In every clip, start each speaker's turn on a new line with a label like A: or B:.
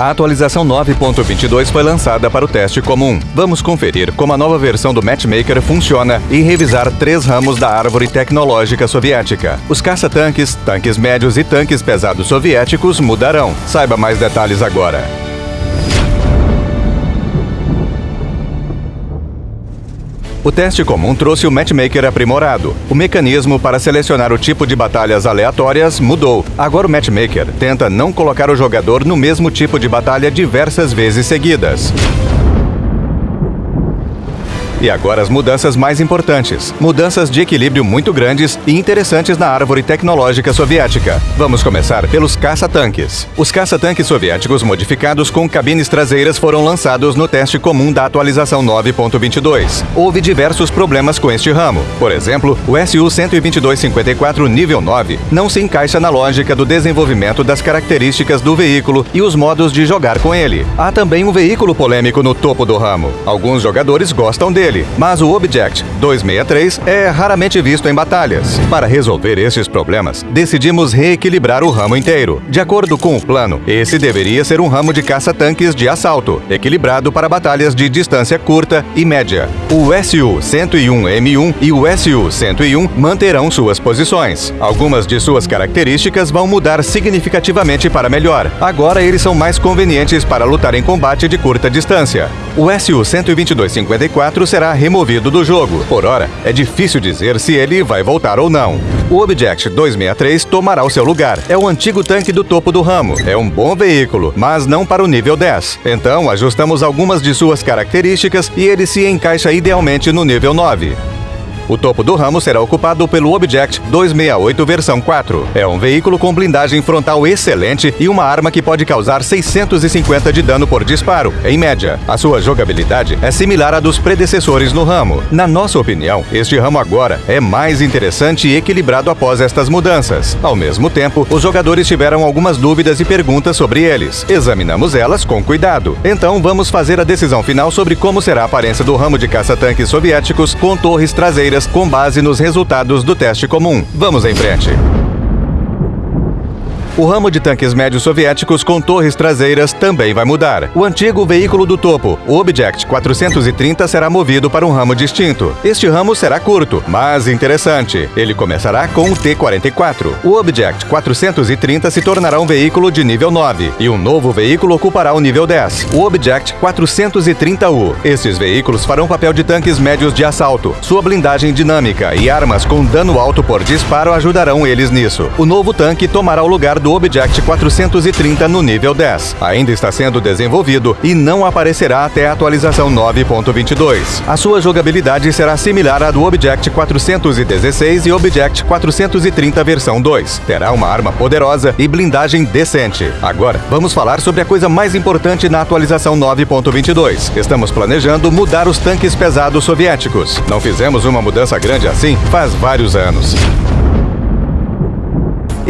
A: A atualização 9.22 foi lançada para o teste comum. Vamos conferir como a nova versão do Matchmaker funciona e revisar três ramos da árvore tecnológica soviética. Os caça-tanques, tanques médios e tanques pesados soviéticos mudarão. Saiba mais detalhes agora. O teste comum trouxe o matchmaker aprimorado. O mecanismo para selecionar o tipo de batalhas aleatórias mudou. Agora o matchmaker tenta não colocar o jogador no mesmo tipo de batalha diversas vezes seguidas. E agora as mudanças mais importantes. Mudanças de equilíbrio muito grandes e interessantes na árvore tecnológica soviética. Vamos começar pelos caça-tanques. Os caça-tanques soviéticos modificados com cabines traseiras foram lançados no teste comum da atualização 9.22. Houve diversos problemas com este ramo. Por exemplo, o SU-12254 nível 9 não se encaixa na lógica do desenvolvimento das características do veículo e os modos de jogar com ele. Há também um veículo polêmico no topo do ramo. Alguns jogadores gostam dele dele, mas o Object 263 é raramente visto em batalhas. Para resolver esses problemas, decidimos reequilibrar o ramo inteiro. De acordo com o plano, esse deveria ser um ramo de caça-tanques de assalto, equilibrado para batalhas de distância curta e média. O SU-101M1 e o SU-101 manterão suas posições. Algumas de suas características vão mudar significativamente para melhor. Agora eles são mais convenientes para lutar em combate de curta distância. O SU-12254 será será removido do jogo. Por hora, é difícil dizer se ele vai voltar ou não. O Object 263 tomará o seu lugar. É o antigo tanque do topo do ramo. É um bom veículo, mas não para o nível 10. Então, ajustamos algumas de suas características e ele se encaixa idealmente no nível 9. O topo do ramo será ocupado pelo Object 268 versão 4. É um veículo com blindagem frontal excelente e uma arma que pode causar 650 de dano por disparo, em média. A sua jogabilidade é similar à dos predecessores no ramo. Na nossa opinião, este ramo agora é mais interessante e equilibrado após estas mudanças. Ao mesmo tempo, os jogadores tiveram algumas dúvidas e perguntas sobre eles. Examinamos elas com cuidado. Então vamos fazer a decisão final sobre como será a aparência do ramo de caça-tanques soviéticos com torres traseiras com base nos resultados do teste comum. Vamos em frente. O ramo de tanques médios soviéticos com torres traseiras também vai mudar. O antigo veículo do topo, o Object 430, será movido para um ramo distinto. Este ramo será curto, mas interessante. Ele começará com o T-44. O Object 430 se tornará um veículo de nível 9 e um novo veículo ocupará o nível 10, o Object 430U. Esses veículos farão papel de tanques médios de assalto. Sua blindagem dinâmica e armas com dano alto por disparo ajudarão eles nisso. O novo tanque tomará o lugar do do Object 430 no nível 10. Ainda está sendo desenvolvido e não aparecerá até a atualização 9.22. A sua jogabilidade será similar à do Object 416 e Object 430 versão 2. Terá uma arma poderosa e blindagem decente. Agora, vamos falar sobre a coisa mais importante na atualização 9.22. Estamos planejando mudar os tanques pesados soviéticos. Não fizemos uma mudança grande assim faz vários anos.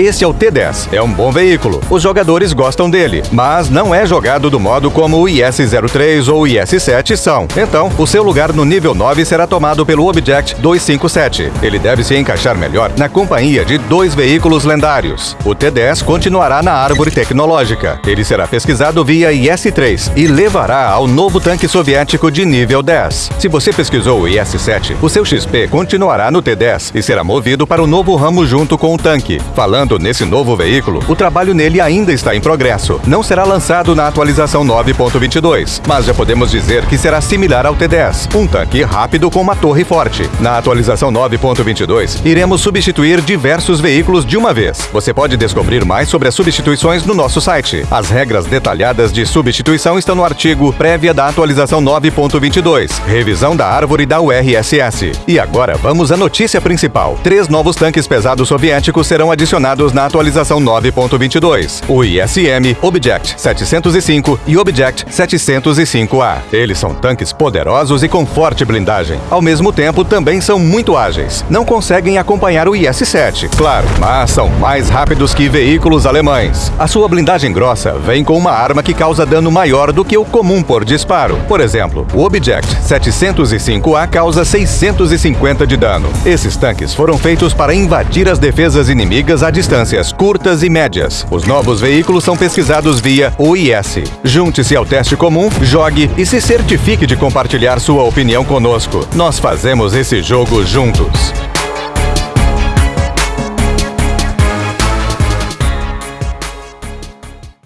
A: Esse é o T10. É um bom veículo. Os jogadores gostam dele, mas não é jogado do modo como o IS-03 ou o IS-7 são. Então, o seu lugar no nível 9 será tomado pelo Object 257. Ele deve se encaixar melhor na companhia de dois veículos lendários. O T-10 continuará na árvore tecnológica. Ele será pesquisado via IS-3 e levará ao novo tanque soviético de nível 10. Se você pesquisou o IS-7, o seu XP continuará no T-10 e será movido para o novo ramo junto com o tanque. Falando nesse novo veículo, o trabalho nele ainda está em progresso. Não será lançado na atualização 9.22, mas já podemos dizer que será similar ao T10, um tanque rápido com uma torre forte. Na atualização 9.22, iremos substituir diversos veículos de uma vez. Você pode descobrir mais sobre as substituições no nosso site. As regras detalhadas de substituição estão no artigo prévia da atualização 9.22, revisão da árvore da URSS. E agora vamos à notícia principal. Três novos tanques pesados soviéticos serão adicionados na atualização 9.22, o ISM, Object 705 e Object 705A. Eles são tanques poderosos e com forte blindagem. Ao mesmo tempo, também são muito ágeis. Não conseguem acompanhar o IS-7, claro, mas são mais rápidos que veículos alemães. A sua blindagem grossa vem com uma arma que causa dano maior do que o comum por disparo. Por exemplo, o Object 705A causa 650 de dano. Esses tanques foram feitos para invadir as defesas inimigas a distâncias curtas e médias. Os novos veículos são pesquisados via OIS. Junte-se ao teste comum, jogue e se certifique de compartilhar sua opinião conosco. Nós fazemos esse jogo juntos.